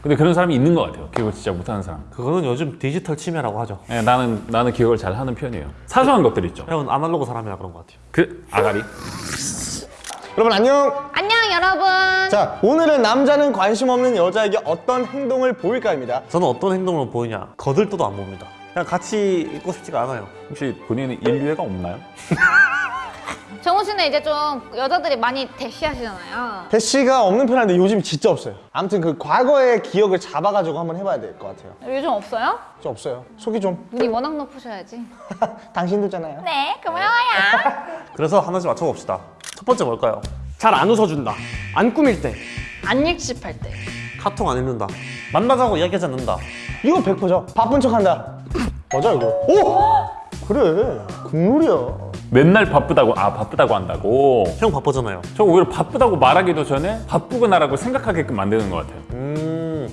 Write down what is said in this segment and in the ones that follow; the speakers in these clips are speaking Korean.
근데 그런 사람이 있는 것 같아요. 기억을 진짜 못하는 사람. 그거는 요즘 디지털 치매라고 하죠 예, 나는 나는 기억을 잘 하는 편이에요. 사소한 것들 있죠. 형은 아날로그 사람이라 그런 것 같아요 그 아가리. 여러분 안녕 안녕 여러분 자 오늘은 남자는 관심 없는 여자에게 어떤 행동을 보일까입니다 저는 어떤 행동을 보이냐 거들떠도 안 봅니다 그냥 같이 있고 싶지가 않아요 혹시 본인은 인류애가 없나요? 정우 씨는 이제 좀 여자들이 많이 대시하시잖아요. 대시가 없는 편인데 요즘 진짜 없어요. 아무튼 그 과거의 기억을 잡아가지고 한번 해봐야 될 것 같아요. 요즘 없어요? 좀 없어요. 속이 좀 눈이 워낙 높으셔야지. 당신도잖아요. 네 고마워요. 그래서 하나씩 맞춰봅시다. 첫 번째 뭘까요? 잘 안 웃어준다. 안 꾸밀 때. 안 일십할 때. 카톡 안 읽는다. 만나자고 이야기하지 않는다. 이거 100%죠? 바쁜 척한다. 맞아 이거. 오! 그래 국룰이야 맨날 바쁘다고 아 바쁘다고 한다고. 형 바쁘잖아요 저 오히려 바쁘다고 말하기도 전에 바쁘구나라고 생각하게끔 만드는 것 같아요. 음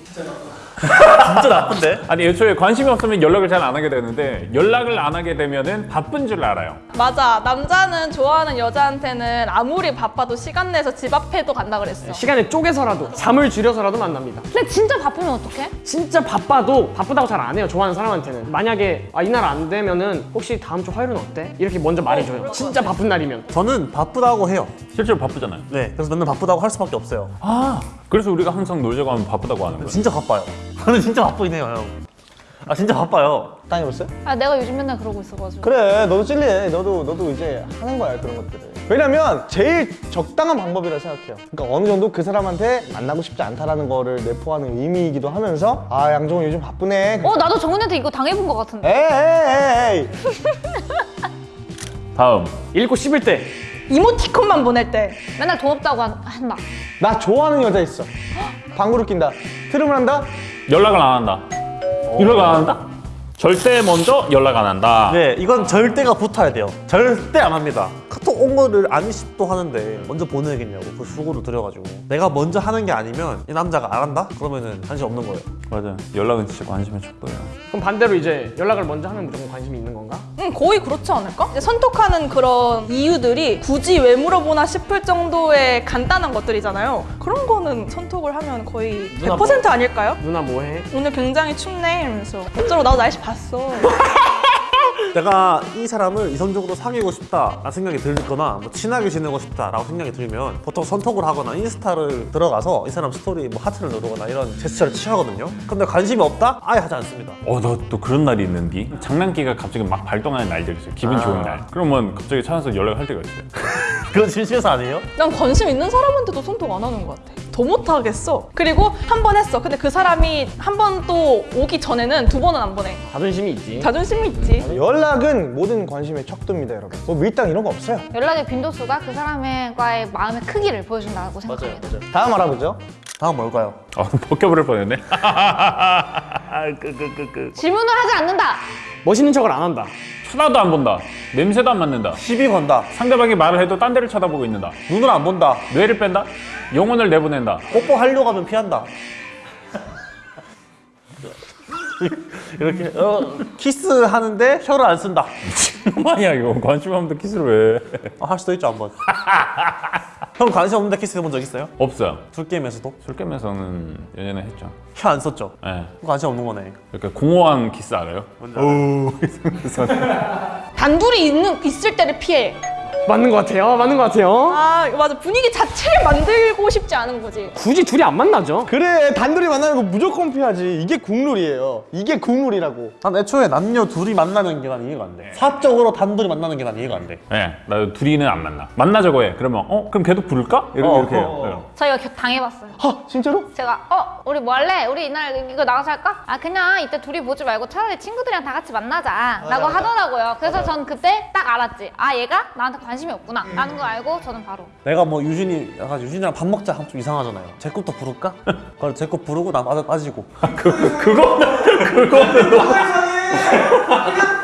진짜 나쁜데? 아니 애초에 관심이 없으면 연락을 잘 안 하게 되는데 연락을 안 하게 되면은 바쁜 줄 알아요. 맞아 남자는 좋아하는 여자한테는 아무리 바빠도 시간 내서 집 앞에도 간다 그랬어 시간을 쪼개서라도 잠을 줄여서라도 만납니다. 근데 진짜 바쁘면 어떡해? 진짜 바빠도 바쁘다고 잘 안 해요. 좋아하는 사람한테는. 만약에 아, 이날 안 되면은 혹시 다음 주 화요일은 어때? 이렇게 먼저 말해줘요. 진짜 바쁜 날이면. 저는 바쁘다고 해요 실제로 바쁘잖아요. 네 그래서 맨날 바쁘다고 할 수밖에 없어요 아 그래서 우리가 항상 놀자고 하면 바쁘다고 하는 거예요. 진짜 바빠요 저는 진짜 바쁘긴 해요 형. 아 진짜 바빠요. 다녀봤어요? 아 내가 요즘 맨날 그러고 있어가지고. 그래 너도 찔리네 너도 너도 이제 하는 거야 그런 것들을. 왜냐면 제일 적당한 방법이라 생각해요. 그러니까 어느 정도 그 사람한테 만나고 싶지 않다라는 거를 내포하는 의미이기도 하면서 아 양정은 요즘 바쁘네. 어 나도 정훈이한테 이거 당해본 것 같은데. 에이 에이 에이 다음. 읽고 씹을 때. 이모티콘만 보낼 때. 맨날 돈 없다고 한- 한다. 나 좋아하는 여자 있어. 방구를 낀다. 트름을 한다 연락을 안 한다. 연락 안 한다? 절대 먼저 연락 안 한다. 네 이건 절대가 붙어야 돼요 절대 안 합니다 카톡 온 거를 안 인식도 하는데 먼저 보내야겠냐고 그 수고를 들여가지고 내가 먼저 하는 게 아니면 이 남자가 안 한다? 그러면은 관심 없는 거예요 맞아요. 연락은 진짜 관심의 척도예요. 그럼 반대로 이제 연락을 먼저 하면 무조건 관심이 있는 건가? 응 거의 그렇지 않을까? 이제 선톡하는 그런 이유들이 굳이 왜 물어보나 싶을 정도의 간단한 것들이잖아요 그런 거는 선톡을 하면 거의 누나 100% 아닐까요? 누나 뭐해? 오늘 굉장히 춥네 이러면서 어쩌고 나도 날씨 봤어 내가 이 사람을 이성적으로 사귀고 싶다 라는 생각이 들거나 뭐 친하게 지내고 싶다 라고 생각이 들면 보통 선톡을 하거나 인스타를 들어가서 이 사람 스토리 뭐 하트를 누르거나 이런 제스처를 취하거든요 근데 관심이 없다? 아예 하지 않습니다 어, 너또 그런 날이 있는디? 장난기가 갑자기 막 발동하는 날들이 있어요. 기분 좋은 날. 그러면 갑자기 찾아서 연락을 할 때가 있어요. 그건 진심에서 아니에요? 난 관심 있는 사람한테도 선톡 안 하는 것 같아. 더 못하겠어. 그리고 한 번 했어. 근데 그 사람이 한 번 또 오기 전에는 두 번은 안 보내. 자존심이 있지. 자존심이 있지. 연락은 모든 관심의 척도입니다 여러분 뭐 밀당 이런 거 없어요 연락의 빈도수가 그 사람과의 마음의 크기를 보여준다고 생각합니다 다음 알아보죠 다음 뭘까요? 어, 벗겨버릴 뻔했네. 끄끄끄끄. 질문을 하지 않는다 멋있는 척을 안 한다. 쳐다도 안 본다. 냄새도 안 맡는다. 시비 건다 상대방이 말을 해도 딴 데를 쳐다보고 있는다. 눈을 안 본다 뇌를 뺀다. 영혼을 내보낸다. 뽀뽀하려고 하면 피한다 이렇게 어, 키스하는데 혀를 안 쓴다 뭐야 이거 관심 없는데 키스를 왜? 아, 할 수도 있죠 한번 형 관심 없는데 키스 해본 적 있어요? 없어요. 술게임에서도? 술게임에서는 예전에 했죠. 혀 안 썼죠? 예. 관심 없는 거네 이렇게 공허한 키스 알아요? 단둘이 있는, 있을 때를 피해. 맞는 것 같아요. 맞는 것 같아요. 아, 맞아. 분위기 자체를 만들고 싶지 않은 거지. 굳이 둘이 안 만나죠. 그래 단둘이 만나는 거 무조건 피하지 이게 국룰이에요 이게 국룰이라고 난 애초에 남녀 둘이 만나는 게 난 이해가 안 돼 사적으로 단둘이 만나는 게 난 이해가 안돼 예. 나 둘이는 안 만나. 만나자고 해. 그러면 어 그럼 걔도 부를까? 이렇게 어, 이렇게 어, 해요. 어. 예. 저희가 겨- 당해봤어요 하 진짜로? 제가 어 우리 뭐 할래? 우리 이날 이거 나가서 할까? 아 그냥 이때 둘이 보지 말고 차라리 친구들이랑 다 같이 만나자 라고 하더라고요 그래서 전 그때 딱 알았지 아 얘가 나한테 관심 이 없구나. 라는 걸 알고 저는 바로. 내가 뭐 유진이 약간 유진이랑 밥 먹자 하면 좀 이상하잖아요. 제 것도 부를까? 그래 제것 부르고 나 빠져 빠지고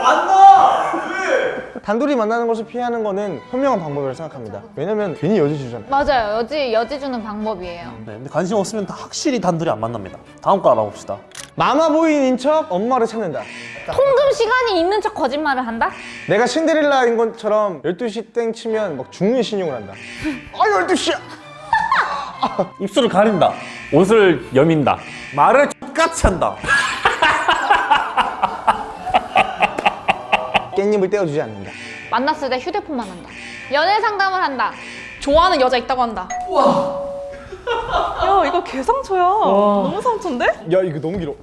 단둘이 만나는 것을 피하는 거는 현명한 방법이라고 생각합니다. 왜냐면 괜히 여지 주잖아요. 맞아요. 여지 여지 주는 방법이에요. 네, 근데 관심 없으면 다 확실히 단둘이 안 만납니다. 다음 거 알아봅시다. 마마보이인 척 엄마를 찾는다. 통금 시간이 있는 척 거짓말을 한다? 내가 신데렐라인 것처럼 12시 땡 치면 막 중의 신용을 한다. 아 12시야! 입술을 가린다. 옷을 여민다. 말을 똑같이 한다. 깻잎을 떼어주지 않는다. 만났을 때 휴대폰만 한다. 연애 상담을 한다. 좋아하는 여자 있다고 한다. 와. 야 이거 개상처야. 너무 상처인데? 야 이거 너무 길어.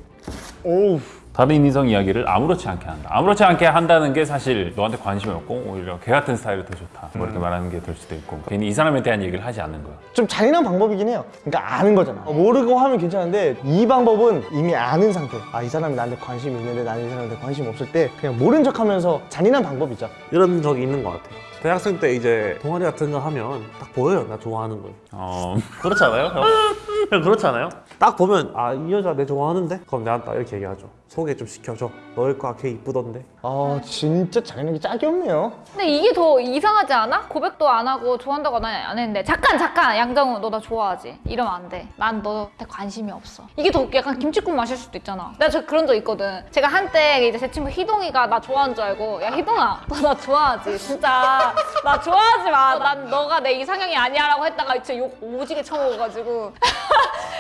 오우. 다른 이성 이야기를 아무렇지 않게 한다. 아무렇지 않게 한다는 게 사실 너한테 관심이 없고 오히려 걔 같은 스타일이 더 좋다. 뭐 이렇게 말하는 게 될 수도 있고 괜히 이 사람에 대한 얘기를 하지 않는 거야. 좀 잔인한 방법이긴 해요. 그러니까 아는 거잖아. 어, 모르고 하면 괜찮은데 이 방법은 이미 아는 상태. 아 이 사람이 나한테 관심이 있는데 나는 이 사람한테 관심 없을 때 그냥 모른 척 하면서 잔인한 방법이죠. 이런 적이 있는 것 같아요. 대학생 때 이제 동아리 같은 거 하면 딱 보여요. 나 좋아하는 걸. 어, 그렇지 않아요? 그렇지 않아요? 딱 보면 아 이 여자 내 좋아하는데? 그럼 내한테 이렇게 얘기하죠. 소개 좀 시켜줘. 너일 거야 걔 이쁘던데. 아 진짜 잔인하게 짝이 없네요. 근데 이게 더 이상하지 않아? 고백도 안 하고 좋아한다고 안 했는데 잠깐 잠깐 양정우 너 나 좋아하지? 이러면 안 돼. 난 너한테 관심이 없어. 이게 더 약간 김치국 마실 수도 있잖아. 내가 저 그런 적 있거든. 제가 한때 이제 제 친구 희동이가 나 좋아하는 줄 알고 야 희동아 너 나 좋아하지? 진짜 나 좋아하지 마. 난 너가 내 이상형이 아니야 라고 했다가 진짜 욕 오지게 쳐먹어가지고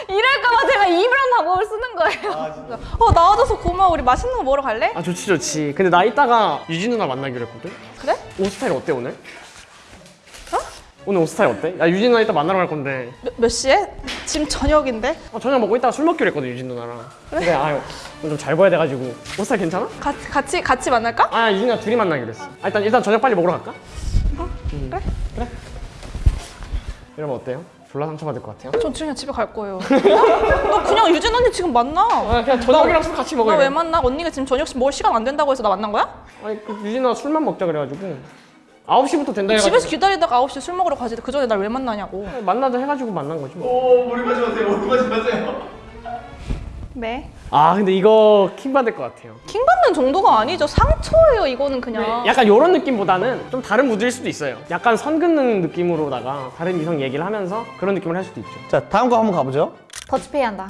이럴까봐 제가 이런 방법을 쓰는 거예요. 어 나와줘서 고마워. 우리 맛있는 거 먹으러 갈래? 아 좋지 좋지. 근데 나 이따가 유진 누나 만나기로 했거든. 그래? 옷 스타일 어때 오늘? 오늘 옷 스타일 어때? 야 유진 누나 이따 만나러 갈 건데. 몇, 몇 시에? 지금 저녁인데? 어, 저녁 먹고 이따가 술 먹기로 했거든 유진 누나랑. 근데 아유 좀잘 보여야 돼가지고 옷 스타일 괜찮아? 같이 같이 같이 만날까? 아 유진 누나 둘이 만나기로 했어. 아, 일단 일단 저녁 빨리 먹으러 갈까? 음. 그래? 그래. 이러면 어때요? 졸라 상처받을 것 같아요. 전 그냥 집에 갈 거예요. 너 그냥 유진 언니 지금 만나. 아 그냥 저녁이랑 술 같이 먹어요. 나 왜 만나? 언니가 지금 저녁 먹을 시간 안 된다고 해서 나 만난 거야? 아니 그 유진 누나 술만 먹자 그래가지고 9시부터 된다 해가지고 집에서 기다리다가 9시에 술 먹으러 가지. 그 전에 날 왜 만나냐고. 만나자 해가지고 만난 거지 뭐. 네. 아 근데 이거 킹 받을 것 같아요. 킹 받 는 정도가 아니죠. 상처예요. 이거는 그냥. 약간 이런 느낌보다는 좀 다른 무드일 수도 있어요. 약간 선 긋는 느낌으로다가 다른 이성 얘기를 하면서 그런 느낌을 할 수도 있죠. 자 다음 거 한번 가보죠. 더치페이 한다.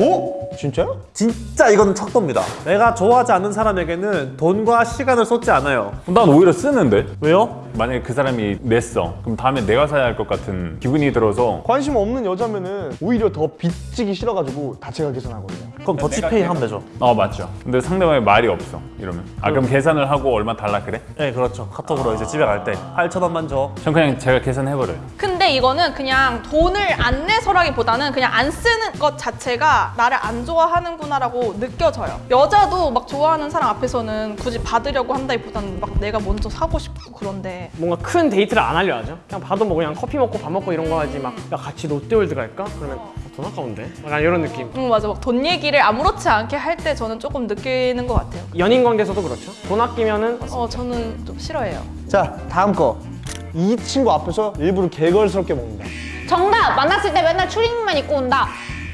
오? 진짜요? 진짜 이거는 척도입니다. 내가 좋아하지 않는 사람에게는 돈과 시간을 쏟지 않아요. 난 오히려 쓰는데 왜요? 만약에 그 사람이 냈어 그럼 다음에 내가 사야 할 것 같은 기분이 들어서 관심 없는 여자면은 오히려 더 빚지기 싫어가지고 다 제가 계산하거든요. 그럼 더치페이 하면 되죠. 어 맞죠 근데 상대방의 말이 없어 이러면 아 그럼 계산을 하고 얼마 달라 그래? 네 그렇죠. 카톡으로 이제 집에 갈 때 8천 원만 줘. 전 그냥 제가 계산해버려요 근데 이거는 그냥 돈을 안 내서라기보다는 그냥 안 쓰는 것 자체가 나를 안 좋아하는구나 라고 느껴져요. 여자도 막 좋아하는 사람 앞에서는 굳이 받으려고 한다기보다는 막 내가 먼저 사고 싶고 그런데 뭔가 큰 데이트를 안 하려 하죠. 그냥 봐도 뭐 그냥 커피 먹고 밥 먹고 이런 거 하지 막 야, 같이 롯데월드 갈까? 그러면 어, 돈 아까운데? 약간 이런 느낌. 응 맞아 막 돈 얘기를 아무렇지 않게 할 때 저는 조금 느끼는 것 같아요. 연인 관계에서도 그렇죠. 돈 아끼면은 어 저는 좀 싫어해요. 자 다음 거. 이 친구 앞에서 일부러 게걸스럽게 먹는다. 정답! 만났을 때 맨날 추리닝만 입고 온다.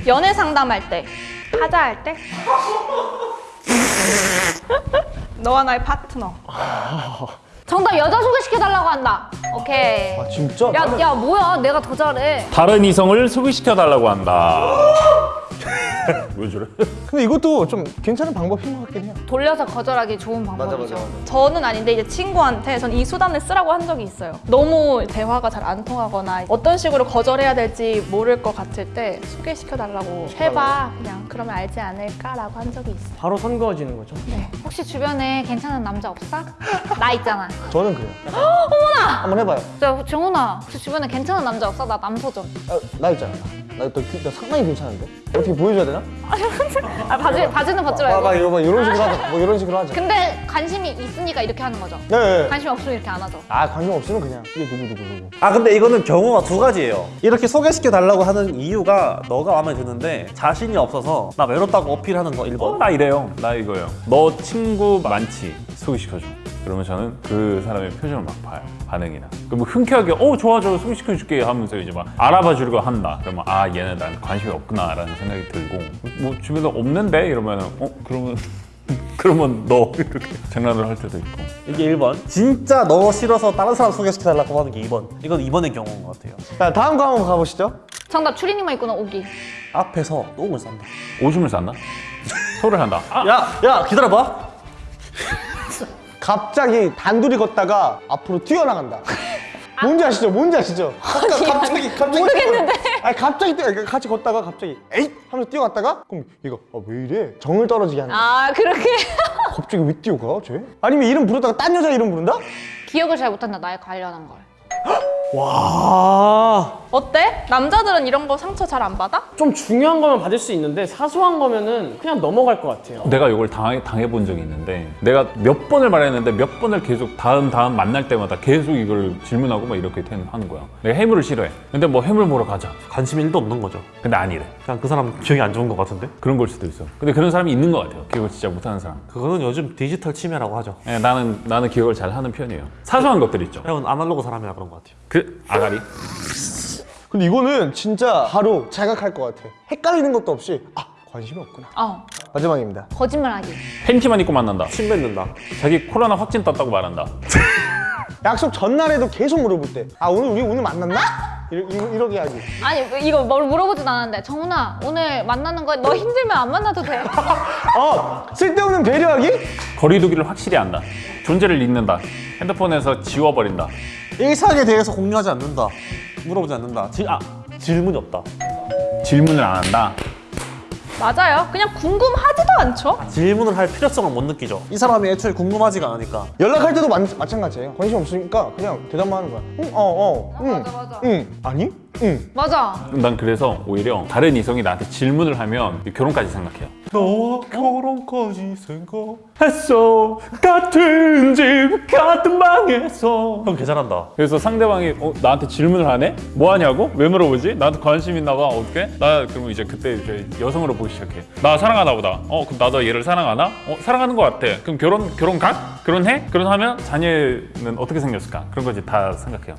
연애 상담할 때, 하자할 때. 너와 나의 파트너. 정답 여자 소개시켜달라고 한다. 오케이. 아 진짜? 야, 야 뭐야 내가 더 잘해. 다른 이성을 소개시켜 달라고 한다 왜 저래? 근데 이것도 좀 괜찮은 방법인 것 같긴 해요. 돌려서 거절하기 좋은 방법이죠. 저는 아닌데 이제 친구한테 전 이 수단을 쓰라고 한 적이 있어요. 너무 대화가 잘 안 통하거나 어떤 식으로 거절해야 될지 모를 것 같을 때 소개시켜 달라고 해봐. 그냥 그러면 알지 않을까라고 한 적이 있어. 바로 선 그어지는 거죠. 네. 혹시 주변에 괜찮은 남자 없어? 나 있잖아. 저는 그래요. 어머나! 한번 해봐요. 저 정훈아 혹시 주변에 괜찮은 남자 없어? 나 남소 좀. 아, 나 있잖아. 나, 또, 나 상당히 괜찮은데? 어떻게 보여줘야 되나? 아 바지 바지는 벗지 아, 막 말고. 이런, 막 이런 식으로 하자. 뭐 이런 식으로 하자. 근데 관심이 있으니까 이렇게 하는 거죠. 네, 네. 관심이 없으면 이렇게 안 하죠. 아 관심 없으면 그냥 이게 누구 누구 누구. 아 근데 이거는 경우가 두 가지예요. 이렇게 소개시켜 달라고 하는 이유가 너가 마음에 드는데 자신이 없어서 나 외롭다고 어필하는 거 1번. 어, 나 이래요 나 이거요 너 친구 많지 소개시켜줘 그러면 저는 그 사람의 표정을 막 봐요 반응이나 그럼 흔쾌하게 어 좋아 좋아 소개시켜줄게 하면서 이제 막 알아봐 주려고 한다 그러면 아 얘는 난 관심이 없구나 라는 생각이 들고 뭐 주변에 없는데 이러면 어 그러면 그러면 너 이렇게 장난을 할 때도 있고 이게 1번. 진짜 너 싫어서 다른 사람 소개시켜 달라고 하는 게 2번. 이건 2번의 경우인 것 같아요. 자 다음 거 한번 가보시죠. 정답 추리닝만 입고 나 오기. 앞에서 똥을 싼다. 오줌을 쌌나? 소를 한다 아, 야, 야 기다려봐. 갑자기 단둘이 걷다가 앞으로 튀어나간다. 뭔지 아시죠? 뭔지 아시죠? 갑자기 갑자기 모르겠는데. 아니 갑자기 뛰어 같이 걷다가 갑자기 에잇 하면서 뛰어갔다가 그럼 얘가 아, 왜 이래 정을 떨어지게 하는 거야 아 그렇게 갑자기 왜 뛰어가 쟤? 아니면 이름 부르다가 딴 여자 이름 부른다? 기억을 잘 못한다 나에 관련한 걸. 와. 어때? 남자들은 이런 거 상처 잘 안 받아? 좀 중요한 거면 받을 수 있는데 사소한 거면은 그냥 넘어갈 것 같아요. 내가 이걸 당해, 당해본 적이 있는데 내가 몇 번을 말했는데 몇 번을 계속 다음 다음 만날 때마다 계속 이걸 질문하고 막 이렇게 된- 하는 거야. 내가 해물을 싫어해. 근데 뭐 해물 먹으러 가자. 관심 1도 없는 거죠. 근데 아니래. 그냥 그 사람 기억이 안 좋은 것 같은데? 그런 걸 수도 있어. 근데 그런 사람이 있는 것 같아요. 기억을 진짜 못하는 사람. 그거는 요즘 디지털 치매라고 하죠. 예, 나는 나는 기억을 잘 하는 편이에요. 사소한 것들 있죠. 형은 아날로그 사람이라 그런 것 같아요. 그 아가리. 근데 이거는 진짜 바로 자각할 것 같아. 헷갈리는 것도 없이 아 관심이 없구나. 어. 마지막입니다. 거짓말하기. 팬티만 입고 만난다. 침 뱉는다. 자기 코로나 확진 떴다고 말한다. 약속 전날에도 계속 물어볼 때아 오늘 우리 오늘 만났나? 이러, 이러, 이러게 하기. 아니 이거 뭘 물어보진 않았는데 정훈아 오늘 만나는 거 너 힘들면 안 만나도 돼. 어 쓸데없는 배려하기? 거리두기를 확실히 한다. 존재를 잊는다. 핸드폰에서 지워버린다 일상에 대해서 공유하지 않는다. 물어보지 않는다. 질, 아 질문이 없다. 질문을 안 한다. 맞아요. 그냥 궁금하지도 않죠. 질문을 할 필요성을 못 느끼죠. 이 사람이 애초에 궁금하지가 않으니까. 연락할 때도 마, 마찬가지예요. 관심 없으니까 그냥 대답만 하는 거야. 응 어 어 응, 맞아, 맞아. 응. 아니? 응 맞아. 난 그래서 오히려 다른 이성이 나한테 질문을 하면 결혼까지 생각해요 너와 결혼까지 했어 같은 집 같은 방에서 형 개잘한다 그래서 상대방이 어, 나한테 질문을 하네? 뭐 하냐고? 왜 물어보지? 나한테 관심 있나 봐 어떻게? 나 그러면 이제 그때 이제 여성으로 보기 시작해 나 사랑하나 보다 어 그럼 나도 얘를 사랑하나? 어 사랑하는 거 같아 그럼 결혼 결혼 가? 결혼해? 결혼하면 자녀는 어떻게 생겼을까? 그런 거지 다 생각해요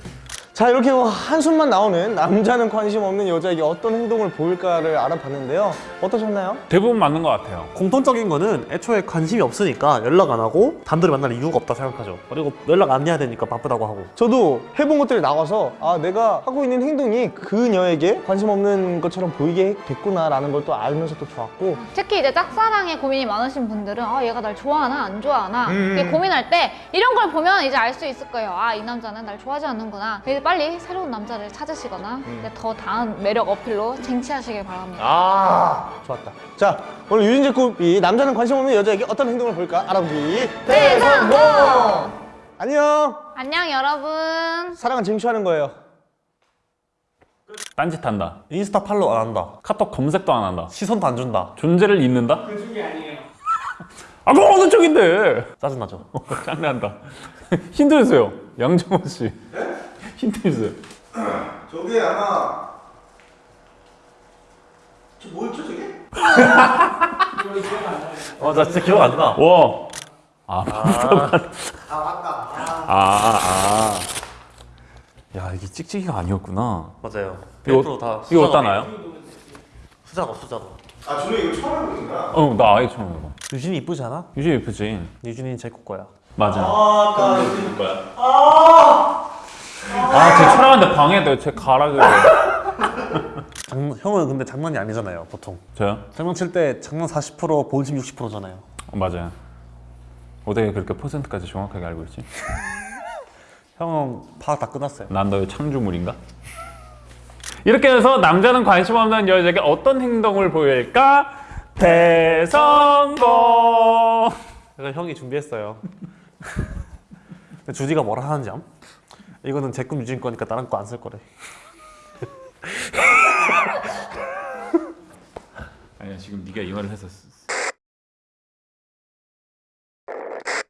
자 이렇게 뭐 한숨만 나오는 남자는 관심 없는 여자에게 어떤 행동을 보일까를 알아봤는데요 어떠셨나요? 대부분 맞는 것 같아요 공통적인 거는 애초에 관심이 없으니까 연락 안 하고 단둘이 만날 이유가 없다 생각하죠 그리고 연락 안 해야 되니까 바쁘다고 하고 저도 해본 것들이 나와서 아 내가 하고 있는 행동이 그녀에게 관심 없는 것처럼 보이게 됐구나 라는 걸 또 알면서 또 좋았고 특히 이제 짝사랑에 고민이 많으신 분들은 아 얘가 날 좋아하나 안 좋아하나 이렇게 고민할 때 이런 걸 보면 이제 알 수 있을 거예요. 아 이 남자는 날 좋아하지 않는구나. 빨리 새로운 남자를 찾으시거나 이제 더 다음 매력 어필로 쟁취하시길 바랍니다. 아 좋았다. 자 오늘 유진재 굽이 남자는 관심 없는 여자에게 어떤 행동을 보일까? 알아보기. 대성공! 안녕! 안녕 여러분. 사랑은 쟁취하는 거예요. 딴짓 한다. 인스타 팔로우 안 한다. 카톡 검색도 안 한다. 시선도 안 준다. 존재를 잊는다? 그쪽이 아니에요. 아 그럼 어느 쪽인데? 짜증나죠? 장난한다 힌트 주세요 양정호 씨 힌트 주세요 저게 아마 저 뭐였죠 저게? 어 나 진짜 기억 안 나 와. 아, 아, 아, 아. 야, 이게 찍찍이가 아니었구나. 맞아요 이거, 100%다 이거 어디다 놔요? 수작업 수작업 아 준호 이거 처음 해보는 거야? 어, 나 아예 처음 해봐. 유진이 이쁘지 않아? 유진 예쁘지? 유진이 제거 거야 맞아. 아까 해줄 거야 아, 쟤 촬영하는데 방해돼. 쟤 가라 그래. 장, 형은 근데 장난이 아니잖아요 보통 저요? 장난칠 때 장난 40% 본심 60%잖아요 어, 맞아요. 어떻게 그렇게 퍼센트까지 정확하게 알고 있지? 형은 파악 다 끝났어요 난 너의 창조물인가? 이렇게 해서 남자는 관심 없는 여자에게 어떤 행동을 보일까? 대성공! 그래서 형이 준비했어요 주디가 뭐라 하는지 암? 이거는 제 꿈 유진 거니까 다른 거 안 쓸 거래. 아니야, 지금 네가 이 말을 해서